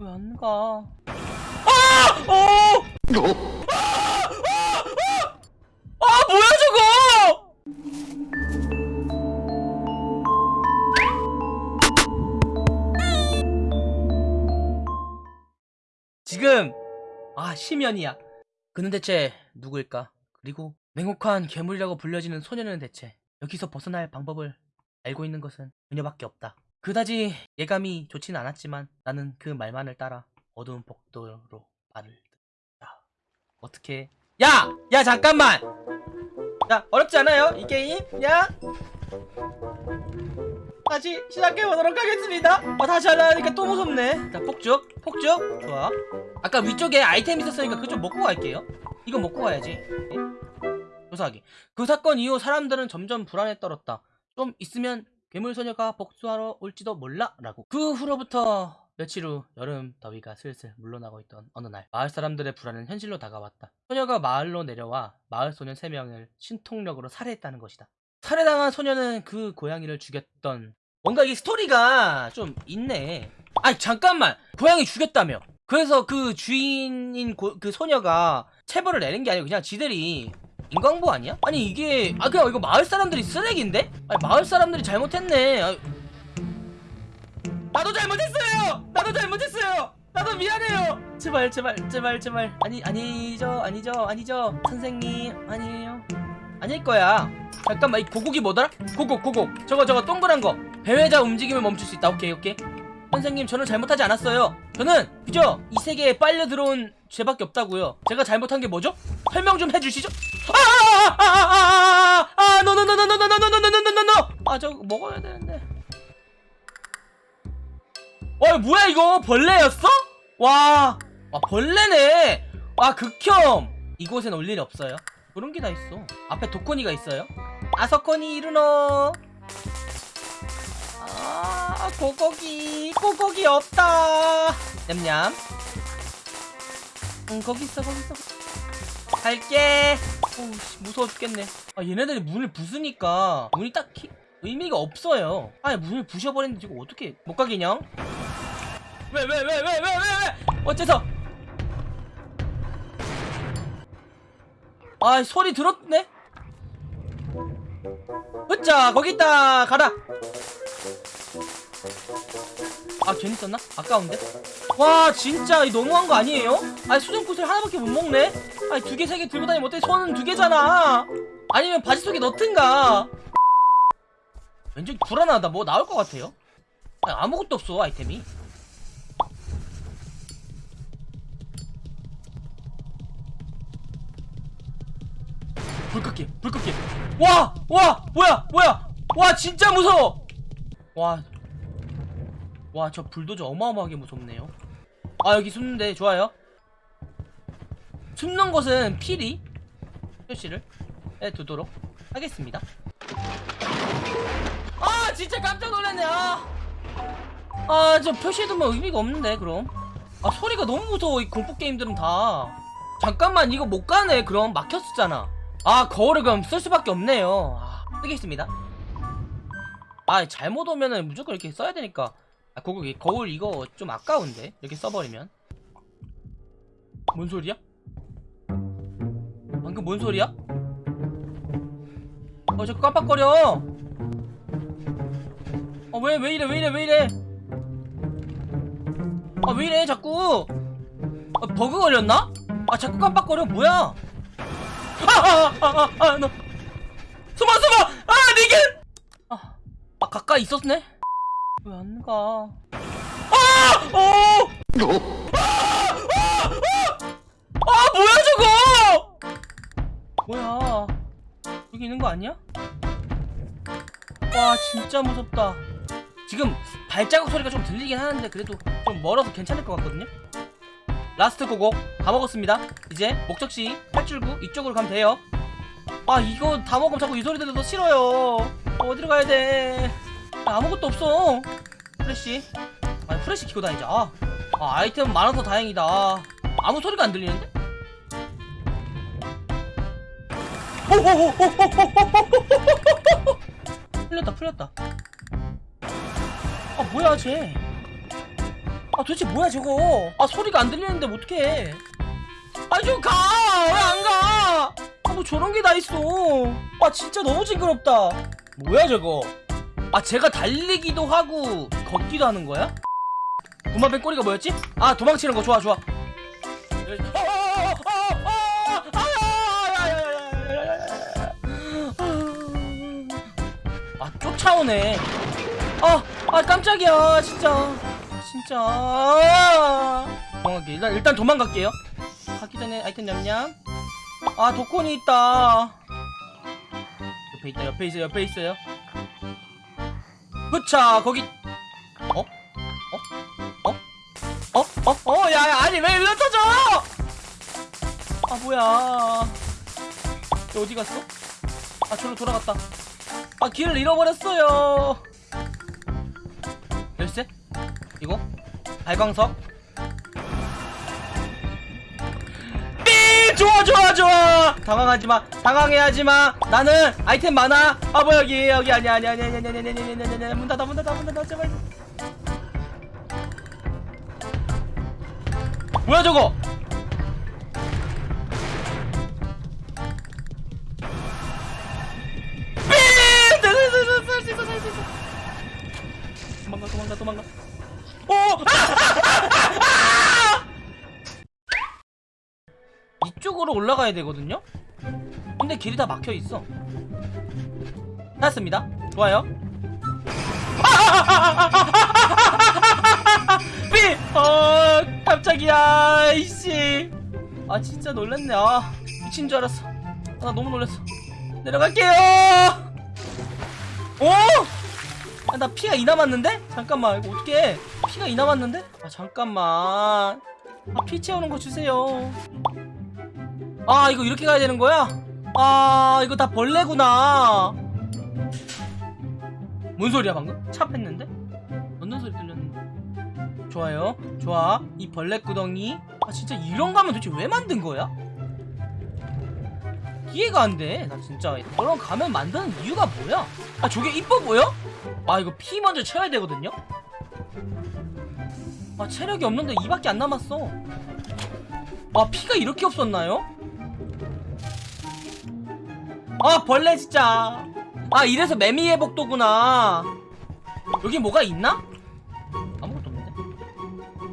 왜 안 가? 아! 어! 아 뭐야 저거! 지금 아 심연이야. 그는 대체 누구일까? 그리고 냉혹한 괴물이라고 불려지는 소녀는 대체 여기서 벗어날 방법을 알고 있는 것은 그녀밖에 없다. 그다지 예감이 좋지는 않았지만 나는 그 말만을 따라 어두운 복도로 발을 듭니다. 어떻게? 야! 야 잠깐만! 야 어렵지 않아요 이 게임? 야? 다시 시작해보도록 하겠습니다 어, 다시 하려니까 또 무섭네 자 폭죽 폭죽 좋아 아까 위쪽에 아이템 있었으니까 좀 먹고 갈게요 이거 먹고 가야지 조사하기 그 사건 이후 사람들은 점점 불안에 떨었다 좀 있으면 괴물소녀가 복수하러 올지도 몰라 라고. 그 후로부터 며칠 후 여름 더위가 슬슬 물러나고 있던 어느 날 마을 사람들의 불안은 현실로 다가왔다. 소녀가 마을로 내려와 마을 소년 3명을 신통력으로 살해했다는 것이다. 살해당한 소녀는 그 고양이를 죽였던 뭔가 이 스토리가 좀 있네. 아니 잠깐만! 고양이 죽였다며! 그래서 그 주인인 고- 그 소녀가 체벌을 내는 게 아니고 그냥 지들이 인광보 아니야? 아니 이게 아 그냥 이거 마을 사람들이 쓰레기인데? 아니 마을 사람들이 잘못했네. 아, 나도 잘못했어요! 나도 잘못했어요! 나도 미안해요! 제발 제발 제발 제발. 아니 아니죠 아니죠 아니죠. 선생님 아니에요. 아닐 거야. 잠깐만 이 고국이 뭐더라? 고국 고국. 저거 저거 동그란 거. 배회자 움직임을 멈출 수 있다. 오케이 오케이. 선생님 저는 잘못하지 않았어요. 저는 그저 이 세계에 빨려 들어온 죄밖에 없다고요 제가 잘못한 게 뭐죠? 설명 좀 해주시죠 아아아아아아아 노노노노노노노노노노노노 아 저거 먹어야 되는데 와 이거 뭐야 이거 벌레였어? 와, 와 벌레네 와 극혐 이곳엔 올 일이 없어요 그런 게 다 있어 앞에 도코니가 있어요 아서코니 이르노 아 고고기 고고기 없다 냠냠 응 거기 있어 거기 있어. 갈게. 씨, 무서워 죽겠네. 아 얘네들이 문을 부수니까 문이 딱히 의미가 없어요. 아니 문을 부셔버렸는데 이거 어떻게 못 가겠냐? 왜왜 왜 왜 왜 왜 왜? 어째서? 아 소리 들었네? 으짜 거기 있다. 가라 아 괜히 썼나? 아까운데? 와 진짜 이 너무한 거 아니에요? 아니 수정꽃을 하나밖에 못 먹네? 아니 두 개 세 개 들고 다니면 어때? 손은 두 개잖아 아니면 바지 속에 넣든가 왠지 불안하다 뭐 나올 것 같아요 아니, 아무것도 없어 아이템이 불 끄게 불 끄게 와! 와! 뭐야 뭐야 와 진짜 무서워 와 와 저 불도저 어마어마하게 무섭네요. 아 여기 숨는데 좋아요. 숨는 곳은 필히 표시를? 해두도록 하겠습니다. 아 진짜 깜짝 놀랐네. 아저 표시해두면 의미가 없는데 그럼. 아 소리가 너무 무서워 이 공포게임들은 다. 잠깐만 이거 못 가네. 그럼 막혔었잖아. 아 거울을 그럼 쓸 수밖에 없네요. 아, 쓰겠습니다. 아 잘못 오면은 무조건 이렇게 써야 되니까 아 그거 이 거울 이거 좀 아까운데? 이렇게 써버리면. 뭔 소리야? 방금 뭔 소리야? 어 자꾸 깜빡거려. 어왜 왜 이래 왜 이래 왜 이래? 아왜 이래 자꾸? 아, 버그 걸렸나? 아 자꾸 깜빡거려. 뭐야? 아아아아아너 숨어 숨어! 아 니겐 아, 아 가까이 있었네 왜 안 가? 아! 어! 아! 뭐야 저거! 뭐야? 여기 있는 거 아니야? 와 진짜 무섭다. 지금 발자국 소리가 좀 들리긴 하는데 그래도 좀 멀어서 괜찮을 것 같거든요? last 고곡 다 먹었습니다. 이제 목적지 탈출구 이쪽으로 가면 돼요. 아 이거 다 먹으면 자꾸 이 소리 들려서 싫어요. 어, 어디로 가야 돼 아, 아무것도 없어 플래시 아 플래시 키고 다니자 아, 아 아이템 많아서 다행이다 아, 아무 소리가 안 들리는데? 풀렸다 풀렸다 아 뭐야 쟤 아 도대체 뭐야 저거 아 소리가 안 들리는데 어떡해 아좀가왜 안 가? 아 뭐 저런 게 다 있어 아 진짜 너무 징그럽다 뭐야 저거 아 제가 달리기도 하고 걷기도 하는 거야? 구마뱀 꼬리가 뭐였지? 아 도망치는 거. 좋아 좋아. 아 쫓아오네. 아, 아 깜짝이야 진짜. 진짜. 도망갈게 일단 일단 도망갈게요. 가기 전에 아이템 냠냠. 아 도콘이 있다. 옆에 있다 옆에 있어요 옆에 있어요 그차 거기 어? 어? 어? 어? 어? 어? 야, 야 아니 왜 일로 터져 아 뭐야 얘 어디 갔어? 아 저로 돌아갔다 아 길을 잃어버렸어요 열쇠? 이거? 발광석? 좋아 좋아 좋아. 당황하지마. 당황해하지마. 나는 아이템 많아. 아 뭐야 여기 여기. 아니야 아니야 아니야 아니야 아니야 아니야 아니야 아니야 아니야 문 닫아 문 닫아 문 닫아. 제발. 뭐야 저거 가야 되거든요? 근데 길이 다 막혀 있어. 찾았습니다. 좋아요. 삐! 어, 깜짝이야, 이씨. 아, 진짜 놀랐네. 아, 미친 줄 알았어. 아, 나 너무 놀랐어. 내려갈게요! 오! 아, 나 피가 이 남았는데? 잠깐만, 이거 어떻게 피가 이 남았는데? 아, 잠깐만. 아, 피 채우는 거 주세요. 아, 이거 이렇게 가야 되는 거야? 아, 이거 다 벌레구나. 뭔 소리야, 방금? 차 팼는데? 넣는 소리 들렸는데. 좋아요. 좋아. 이 벌레 구덩이. 아, 진짜 이런 가면 도대체 왜 만든 거야? 이해가 안 돼. 나 진짜. 저런 가면 만드는 이유가 뭐야? 아, 저게 이뻐 보여? 아, 이거 피 먼저 채워야 되거든요? 아, 체력이 없는데 이밖에 안 남았어. 아, 피가 이렇게 없었나요? 아, 벌레 진짜. 아, 이래서 매미의 복도구나. 여기 뭐가 있나? 아무것도 없는데.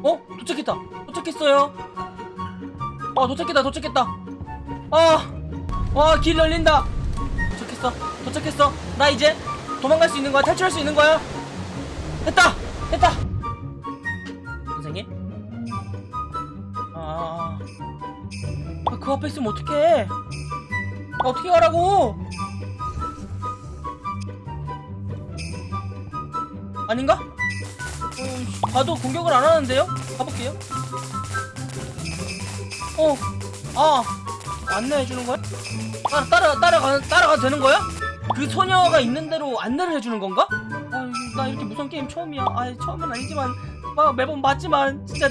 어? 도착했다. 도착했어요. 아, 도착했다. 도착했다. 아, 와, 길 열린다. 도착했어. 도착했어. 나 이제 도망갈 수 있는 거야? 탈출할 수 있는 거야? 됐다. 됐다. 선생님? 아, 아, 그 앞에 있으면 어떡해? 아, 어떻게 가라고? 아닌가? 어, 봐도 공격을 안 하는데요? 가볼게요. 어, 아, 안내해 주는 거야? 따라 따라 따라가 따라가 되는 거야? 그 소녀가 있는 대로 안내를 해주는 건가? 아, 나 이렇게 무서운 게임 처음이야. 아, 처음은 아니지만 막 매번 맞지만 진짜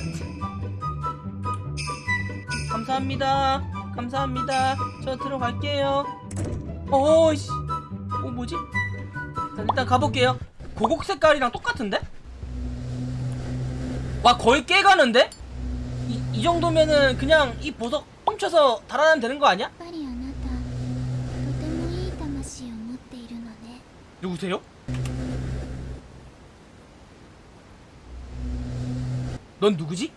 감사합니다. 감사합니다 저 들어갈게요 어이씨 어 뭐지? 일단 가볼게요 고곡 색깔이랑 똑같은데? 와 거의 깨가는데? 이, 이 정도면은 그냥 이 보석 훔쳐서 달아나면 되는 거 아니야? 누구세요? 넌 누구지?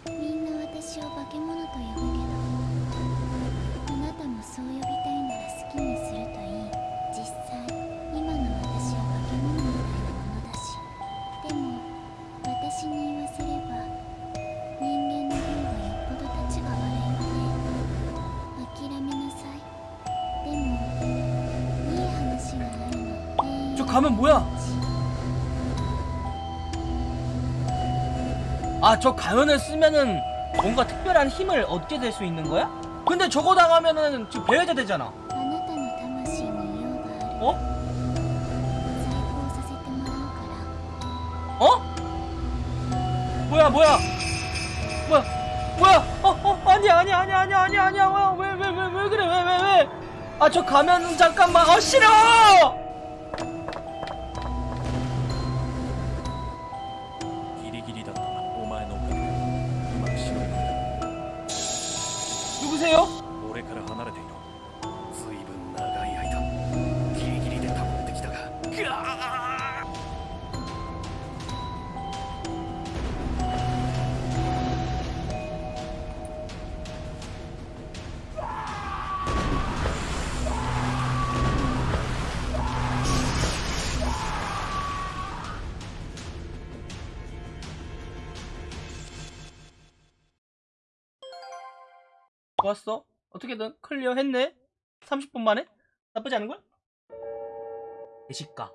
사람은 뭐야? 아 저 가면을 쓰면은 뭔가 특별한 힘을 얻게 될 수 있는 거야? 근데 저거 당하면은 지금 배회자 되잖아 어? 어? 뭐야 뭐야 뭐야 뭐야 어? 어? 아니야 아니야 아니야 아니야 아니야 아니야 왜왜왜왜 왜, 왜, 왜 그래 왜 왜 왜 아 저 가면 잠깐만 어 싫어 좋았어. 어떻게든 clear 했네. 30분 만에? 나쁘지 않은걸? 대식가.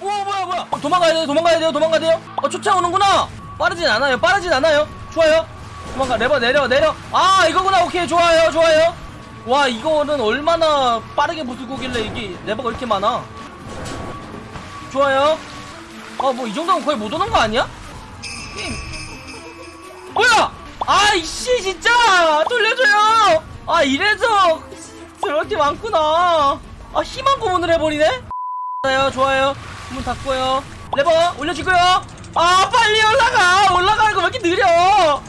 오, 뭐야, 뭐야. 어, 도망가야 돼요, 도망가야 돼요, 도망가야 돼요. 어, 쫓아오는구나. 빠르진 않아요, 빠르진 않아요. 좋아요. 도망가, 레버 내려, 내려. 아, 이거구나. 오케이, 좋아요, 좋아요. 와, 이거는 얼마나 빠르게 부수고길래 이게 레버가 이렇게 많아. 좋아요. 아, 뭐, 이 정도면 거의 못 오는 거 아니야? 게임. 뭐야! 아이씨 진짜! 돌려줘요! 아 이래서 저렇게 많구나. 아 희망 고문을 해버리네? 좋아요 좋아요. 문 닫고요. 레버 올려주고요. 아 빨리 올라가! 올라가는 거왜 이렇게 느려? 아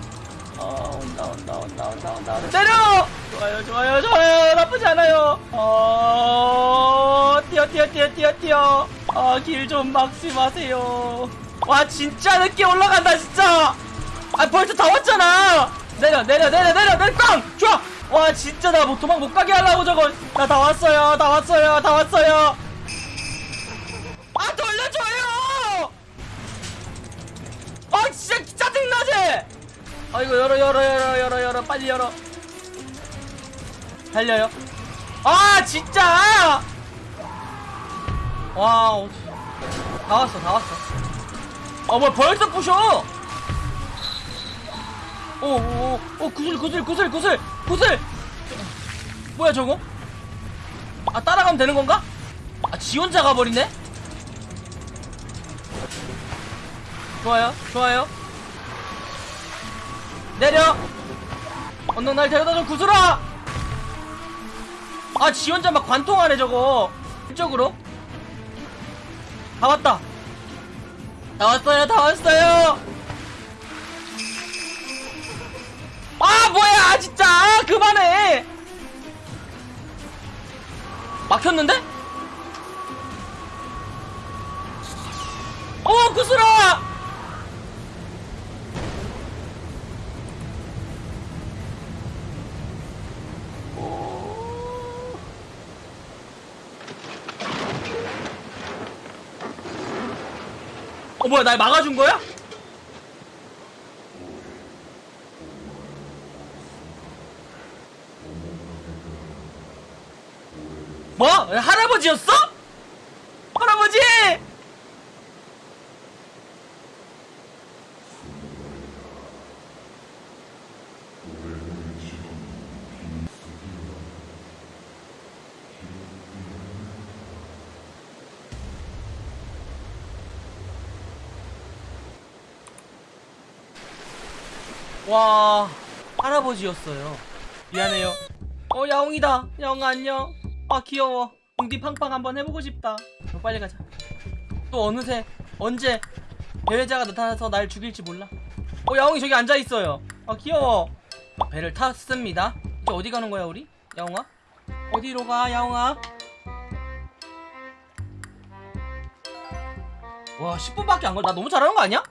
온다 온다 온다 온다 온다. 내려! 좋아요 좋아요 좋아요. 나쁘지 않아요. 어 뛰어 뛰어 뛰어 뛰어 뛰어. 아길 좀 막지 마세요. 와 진짜 늦게 올라간다 진짜 아 벌써 다 왔잖아! 내려 내려 내려 내려 내려 꽝 좋아! 와 진짜 나 뭐 도망 못 가게 하려고 저거. 나 다 왔어요 다 왔어요 다 왔어요. 아 돌려줘요! 아 진짜 짜증나지? 아 이거 열어 열어 열어 열어 열어 빨리 열어. 달려요. 아 진짜! 와 어떡- 다 왔어 다 왔어. 어뭐 벌써 부셔 오오오 오, 구슬 구슬 구슬 구슬 구슬. 뭐야 저거? 아 따라가면 되는 건가? 아 지 혼자 가버리네? 좋아요 좋아요. 내려! 언능 날 데려다줘 구슬아! 아 지 혼자 막 관통하네 저거. 이쪽으로. 다 왔다. 다 왔어요 다 왔어요 그만해 막혔는데? 어 구슬아 어 뭐야 날 막아준 거야? 뭐? 할아버지였어? 할아버지! 와 할아버지였어요 미안해요 어 야옹이다 야옹 안녕 아 귀여워 공디 팡팡 한번 해보고 싶다 어, 빨리 가자 또 어느새 언제 배회자가 나타나서 날 죽일지 몰라 어 야옹이 저기 앉아있어요 아 귀여워 아, 배를 탔습니다 이제 어디 가는 거야 우리? 야옹아? 어디로 가 야옹아? 와 10분밖에 안 걸. 나 너무 잘하는 거 아니야?